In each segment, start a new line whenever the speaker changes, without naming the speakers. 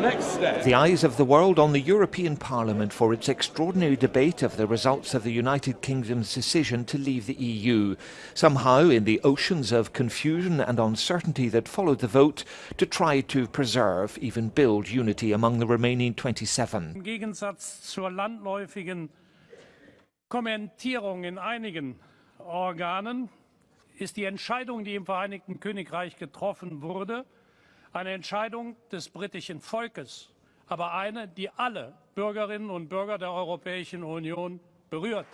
The eyes of the world on the European Parliament for its extraordinary debate of the results of the United Kingdom's decision to leave the EU. Somehow, in the oceans of confusion and uncertainty that followed the vote, to try to preserve, even build unity among the remaining 27.
Im Gegensatz zur landläufigen Kommentierung in einigen Organen ist die Entscheidung, die im Vereinigten Königreich getroffen wurde, eine Entscheidung des britischen Volkes, aber eine, die alle Bürgerinnen und Bürger der Europäischen Union berührt.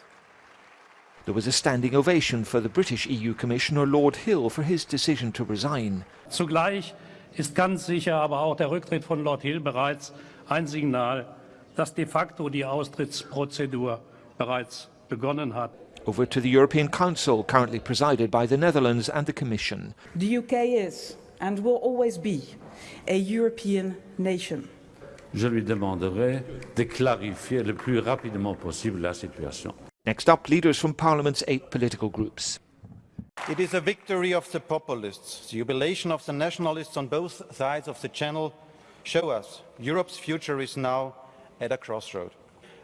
There was a standing ovation for the British EU Commissioner Lord Hill for his decision to resign.
Zugleich ist ganz sicher aber auch der Rücktritt von Lord Hill bereits ein Signal, dass de facto die Austrittsprozedur bereits begonnen hat.
Over to the European Council, currently presided by the Netherlands and the Commission.
The UK is and will always be a European nation.
Je lui demanderai de clarifier le plus rapidement possible la situation.
Next up, leaders from Parliament's eight political groups.
It is a victory of the populists. The jubilation of the nationalists on both sides of the channel show us Europe's future is now at a crossroad.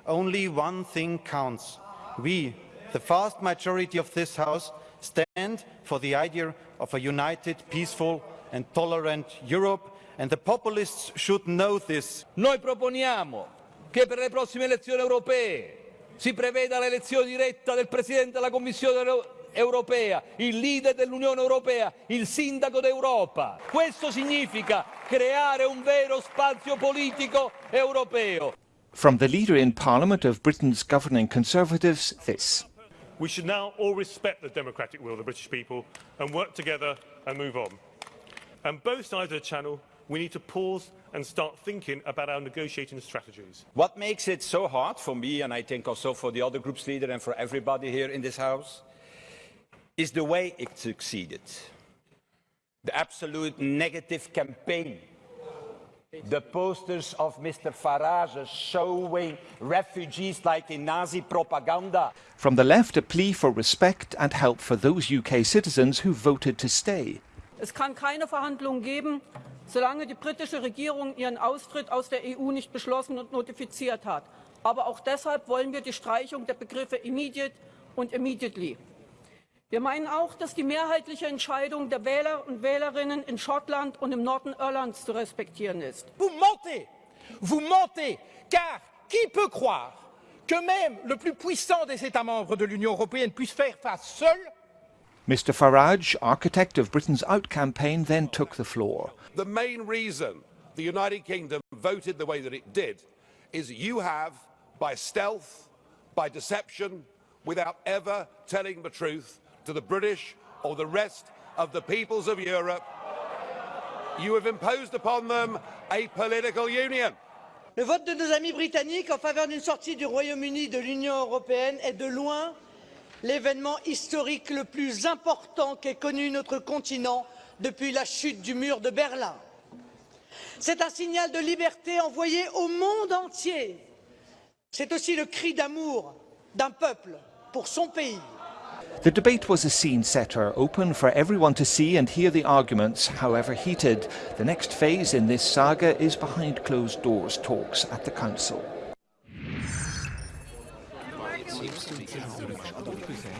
Only one thing counts. We, the vast majority of this House, stand for the idea of a united, peaceful and tolerant Europe and the populists should know this.
Noi proponiamo che per le prossime elezioni europee si preveda l'elezione diretta del Presidente della Commissione europea, il leader dell'Unione europea, il sindaco d'Europa. Questo significa creare un vero spazio politico europeo.
From the leader in Parliament of Britain's governing Conservatives, this.
We should now all respect the democratic will of the British people and work together and move on. And both sides of the channel, we need to pause and start thinking about our negotiating strategies.
What makes it so hard for me, and I think also for the other group's leader and for everybody here in this House, is the way it succeeded. The absolute negative campaign. The posters of Mr. Farage showing refugees like in Nazi propaganda.
From the left, a plea for respect and help for those UK citizens who voted to stay.
Es kann keine Verhandlungen geben, solange die britische Regierung ihren Austritt aus der EU nicht beschlossen und notifiziert hat. Aber auch deshalb wollen wir die Streichung der Begriffe immediate und immediately. Wir meinen auch, dass die mehrheitliche Entscheidung der Wähler und Wählerinnen in Schottland und im Norden Irlands zu respektieren ist.
Vous mentez! Vous mentez! Car qui peut croire que même le plus puissant des États membres de l'Union européenne puisse faire face seul
Mr Farage, architect of Britain's out campaign, then took the floor.
The main reason the United Kingdom voted the way that it did is you have, by stealth, by deception, without ever telling the truth to the British or the rest of the peoples of Europe, you have imposed upon them a political union.
Le vote de nos amis britanniques en faveur d'une sortie du Royaume-Uni de l'Union européenne est de loin l'événement historique le plus important qu'ait connu notre continent depuis la chute du mur de Berlin. C'est un signal de liberté envoyé au monde entier. C'est aussi le cri d'amour d'un peuple pour son pays.
The debate was a scene setter, open for everyone to see and hear the arguments, however heated. The next phase in this saga is behind closed doors talks at the Council
seems to make a